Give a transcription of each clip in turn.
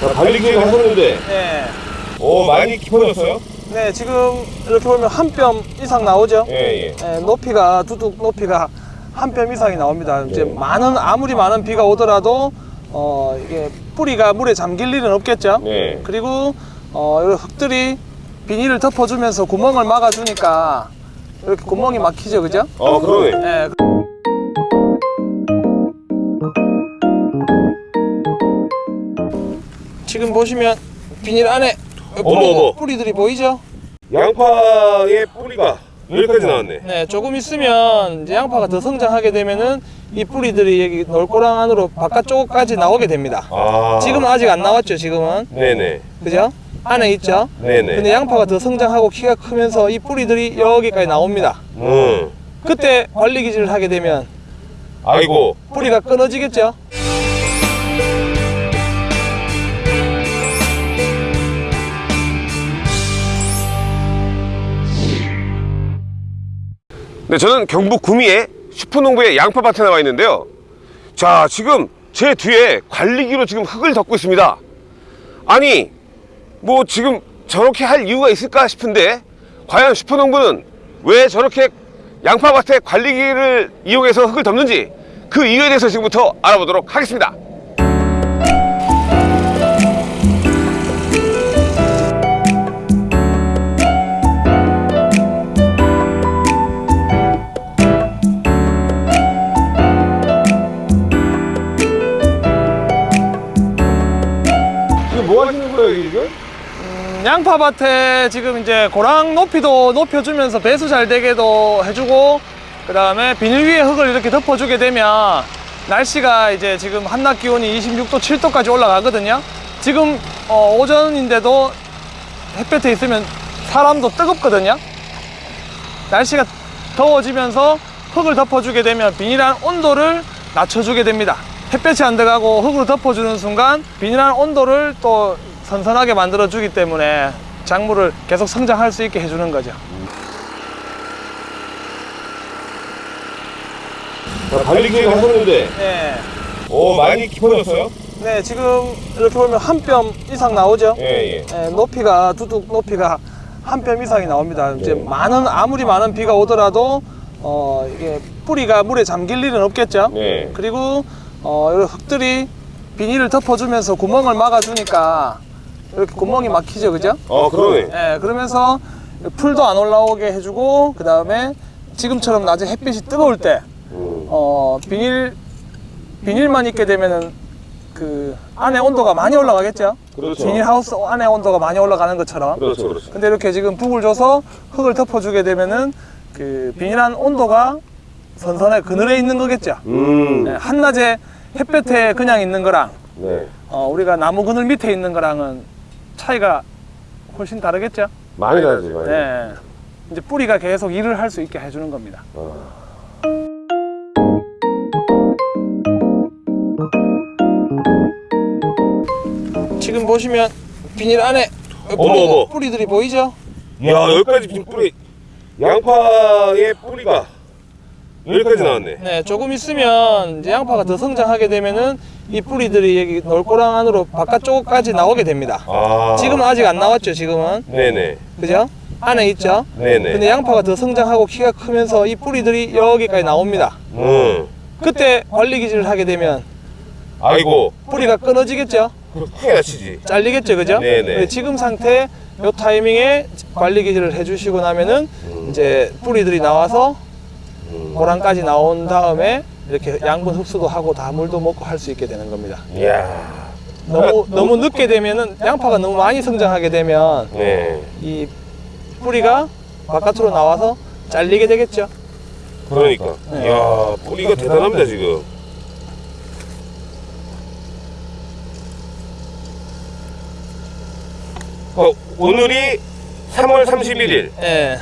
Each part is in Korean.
자, 관리기를 하셨는데, 네. 오, 많이 깊어졌어요? 네, 지금 이렇게 보면 한 뼘 이상 나오죠? 예, 예. 네, 높이가, 두둑 높이가 한 뼘 이상이 나옵니다. 이제 네. 많은, 아무리 많은 비가 오더라도, 어, 이게 뿌리가 물에 잠길 일은 없겠죠? 네. 그리고, 어, 이 흙들이 비닐을 덮어주면서 구멍을 막아주니까 이렇게 구멍이 막히죠, 그죠? 어, 그러네. 네. 지금 보시면 비닐 안에 어머, 어머. 뿌리들이 보이죠? 양파의 뿌리가 여기까지 나왔네. 네, 조금 있으면 이제 양파가 더 성장하게 되면은 이 뿌리들이 여기 놀고랑 안으로 바깥쪽까지 나오게 됩니다. 아. 지금은 아직 안 나왔죠, 지금은. 네네. 그죠? 안에 있죠? 네네. 근데 양파가 더 성장하고 키가 크면서 이 뿌리들이 여기까지 나옵니다. 음. 그때 관리 기질을 하게 되면 아이고. 뿌리가 끊어지겠죠? 네, 저는 경북 구미의 슈퍼농부의 양파밭에 나와 있는데요. 자, 지금 제 뒤에 관리기로 지금 흙을 덮고 있습니다. 아니, 뭐 지금 저렇게 할 이유가 있을까 싶은데, 과연 슈퍼농부는 왜 저렇게 양파밭에 관리기를 이용해서 흙을 덮는지 그 이유에 대해서 지금부터 알아보도록 하겠습니다. 지금? 음, 양파밭에 지금 이제 고랑 높이도 높여주면서 배수 잘 되게도 해주고 그 다음에 비닐 위에 흙을 이렇게 덮어주게 되면 날씨가 이제 지금 한낮 기온이 26도, 7도까지 올라가거든요. 지금 어, 오전인데도 햇볕에 있으면 사람도 뜨겁거든요. 날씨가 더워지면서 흙을 덮어주게 되면 비닐한 온도를 낮춰주게 됩니다. 햇볕이 안 들어가고 흙으로 덮어주는 순간 비닐한 온도를 또 선선하게 만들어 주기 때문에 작물을 계속 성장할 수 있게 해주는 거죠. 자, 관리기를 하셨는데, 네. 오, 많이 깊어졌어요? 네, 지금 이렇게 보면 한 뼘 이상 나오죠? 예, 예. 네, 높이가, 두둑 높이가 한 뼘 이상이 나옵니다. 이제 네. 많은, 아무리 많은 비가 오더라도, 어, 이게 뿌리가 물에 잠길 일은 없겠죠? 네. 그리고, 어, 이 흙들이 비닐을 덮어주면서 구멍을 막아주니까 이렇게 구멍이 막히죠, 그죠? 어, 그러네. 예, 그러면서 풀도 안 올라오게 해주고, 그 다음에 지금처럼 낮에 햇빛이 뜨거울 때, 음. 어, 비닐, 비닐만 있게 되면은 그 안에 온도가 많이 올라가겠죠? 그렇죠. 비닐 하우스 안에 온도가 많이 올라가는 것처럼. 그렇죠, 그렇죠. 근데 이렇게 지금 북을 줘서 흙을 덮어주게 되면은 그 비닐한 온도가 선선하게 그늘에 있는 거겠죠? 음. 예, 한낮에 햇볕에 그냥 있는 거랑 네. 어, 우리가 나무 그늘 밑에 있는 거랑은 차이가 훨씬 다르겠죠? 많이 다르지, 많이. 네. 이제 뿌리가 계속 일을 할 수 있게 해주는 겁니다. 어. 지금 보시면 비닐 안에 어머, 뿌리, 어머. 뿌리들이 보이죠? 야, 여기까지 뿌리, 양파의 뿌리가 여기까지 나왔네. 네, 조금 있으면 이제 양파가 더 성장하게 되면은 이 뿌리들이 여기 놀고랑 안으로 바깥쪽까지 나오게 됩니다. 아. 지금은 아직 안 나왔죠, 지금은. 네네. 그죠? 안에 있죠? 네네. 근데 양파가 더 성장하고 키가 크면서 이 뿌리들이 여기까지 나옵니다. 음. 그때 관리 기질을 하게 되면 아이고. 뿌리가 끊어지겠죠? 크게 다치지. 잘리겠죠, 그죠? 네네. 지금 상태 요 타이밍에 관리 기질을 해주시고 나면은 이제 뿌리들이 나와서 고랑까지 나온 다음에 이렇게 양분 흡수도 하고 다 물도 먹고 할 수 있게 되는 겁니다. 이야. 너무 너무 늦게 되면은 양파가 너무 많이 성장하게 되면 네. 이 뿌리가 바깥으로 나와서 잘리게 되겠죠. 그러니까. 네. 이야, 뿌리가 대단합니다, 지금. 어, 오늘이 3월 31일. 예.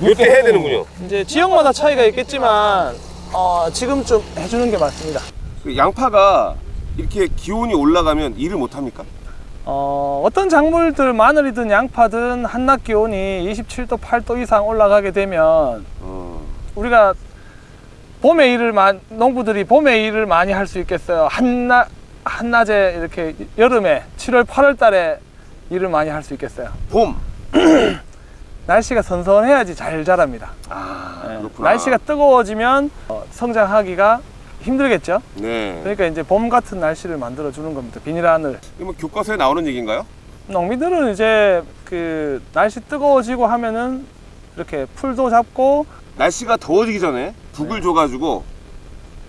이렇게 해야 되는군요. 이제 지역마다 차이가 있겠지만 어, 지금쯤 해주는 게 맞습니다. 그 양파가 이렇게 기온이 올라가면 일을 못 합니까? 어, 어떤 작물들 마늘이든 양파든 한낮 기온이 27도, 8도 이상 올라가게 되면 어. 우리가 봄에 일을 마, 농부들이 봄에 일을 많이 할 수 있겠어요. 한낮 한낮에 이렇게 여름에 7월 8월 달에 일을 많이 할 수 있겠어요. 봄. 날씨가 선선해야지 잘 자랍니다. 아, 네. 그렇구나. 날씨가 뜨거워지면 어, 성장하기가 힘들겠죠. 네. 그러니까 이제 봄 같은 날씨를 만들어 주는 겁니다. 비닐하늘. 이거 뭐 교과서에 나오는 얘기인가요? 농민들은 이제 그 날씨 뜨거워지고 하면은 이렇게 풀도 잡고 날씨가 더워지기 전에 네. 북을 줘가지고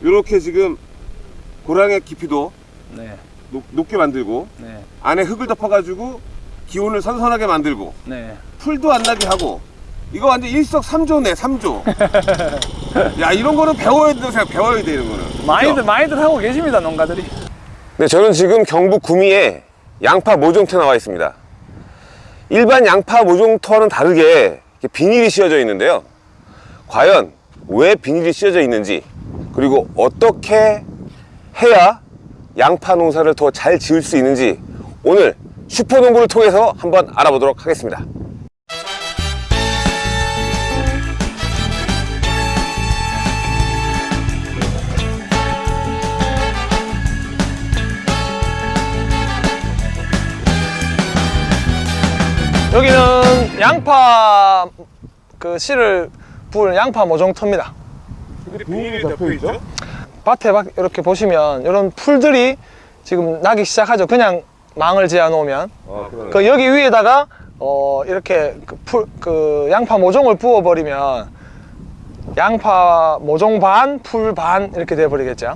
이렇게 지금 고랑의 깊이도 네, 높, 높게 만들고 네, 안에 흙을 덮어가지고 기온을 선선하게 만들고 네. 풀도 안 나게 하고 이거 완전 일석삼조네 삼조. 야 이런 거는 배워야 생각 배워야 돼 이런 거는. 많이들 많이들 하고 계십니다 농가들이. 네 저는 지금 경북 구미에 양파 모종토에 나와 있습니다. 일반 양파 모종토와는 다르게 비닐이 씌워져 있는데요. 과연 왜 비닐이 씌워져 있는지 그리고 어떻게 해야 양파 농사를 더 잘 지을 수 있는지 오늘 슈퍼농구를 통해서 한번 알아보도록 하겠습니다 여기는 양파 그 씨를 부은 양파 모종터입니다. 근데 비닐이 덮여 있죠? 밭에 막 이렇게 보시면 이런 풀들이 지금 나기 시작하죠. 그냥 망을 지어 놓으면 아. 그 여기 위에다가 어 이렇게 그, 풀, 그 양파 모종을 부어 버리면 양파 모종 반, 풀 반 이렇게 돼 버리겠죠.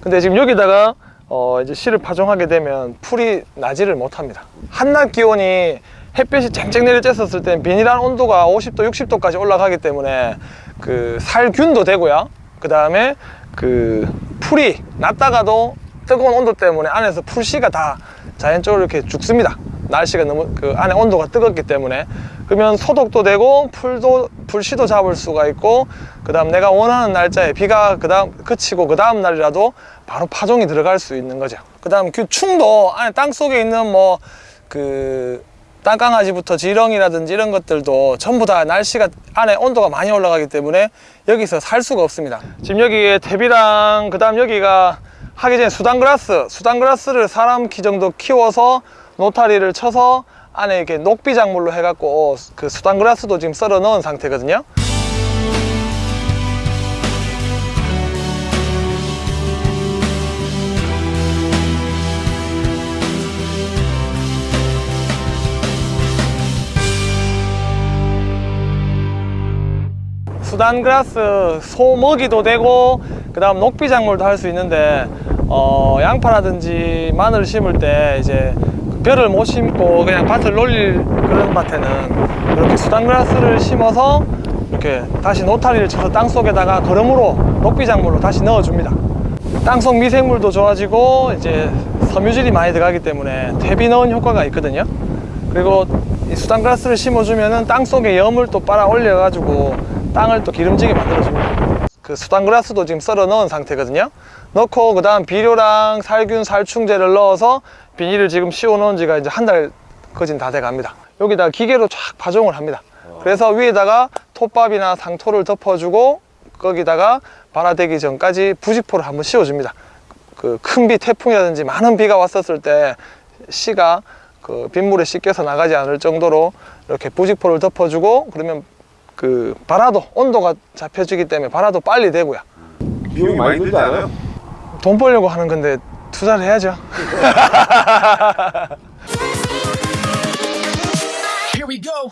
근데 지금 여기다가 어 이제 씨를 파종하게 되면 풀이 나지를 못합니다. 한낮 기온이 햇볕이 쨍쨍 내려 쬐었을 때 비닐한 온도가 50도, 60도까지 올라가기 때문에 그 살균도 되고요. 그 다음에 그 풀이 났다가도 뜨거운 온도 때문에 안에서 풀씨가 다 자연적으로 이렇게 죽습니다. 날씨가 너무 그 안에 온도가 뜨겁기 때문에 그러면 소독도 되고 풀도 풀씨도 잡을 수가 있고 그 다음 내가 원하는 날짜에 비가 그 다음 그치고 그 다음 날이라도 바로 파종이 들어갈 수 있는 거죠. 그 다음 그 충도 안에 땅 속에 있는 뭐그 땅강아지부터 지렁이라든지 이런 것들도 전부 다 날씨가 안에 온도가 많이 올라가기 때문에 여기서 살 수가 없습니다. 지금 여기에 대비랑 그 다음 여기가 하기 전에 수단그라스, 수단그라스를 사람 키 정도 키워서 노타리를 쳐서 안에 이렇게 녹비작물로 해갖고 그 수단그라스도 지금 썰어 넣은 상태거든요. 수단그라스 소 먹이도 되고 그 다음 녹비작물도 할 수 있는데 어, 양파라든지 마늘 심을 때 이제 벼를 못 심고 그냥 밭을 놀릴 그런 밭에는 이렇게 수단그라스를 심어서 이렇게 다시 노타리를 쳐서 땅 속에다가 거름으로 녹비작물로 다시 넣어줍니다. 땅속 미생물도 좋아지고 이제 섬유질이 많이 들어가기 때문에 대비 넣은 효과가 있거든요. 그리고 이 수단그라스를 심어주면은 땅 속에 염을 또 빨아 올려 가지고 땅을 또 기름지게 만들어줍니다. 그 수단그라스도 지금 썰어 넣은 상태거든요. 넣고 그 다음 비료랑 살균, 살충제를 넣어서 비닐을 지금 씌워 놓은 지가 이제 한 달 거진 다 돼 갑니다. 여기다 기계로 쫙 파종을 합니다. 그래서 위에다가 톱밥이나 상토를 덮어주고 거기다가 발화되기 전까지 부직포를 한번 씌워줍니다. 그 큰 비, 태풍이라든지 많은 비가 왔었을 때 씨가 그 빗물에 씻겨서 나가지 않을 정도로 이렇게 부직포를 덮어주고 그러면 그 발화도 온도가 잡혀지기 때문에 발화도 빨리 되고요. 비용이 많이 들지 않아요? 돈 벌려고 하는 건데 투자를 해야죠. Here we go.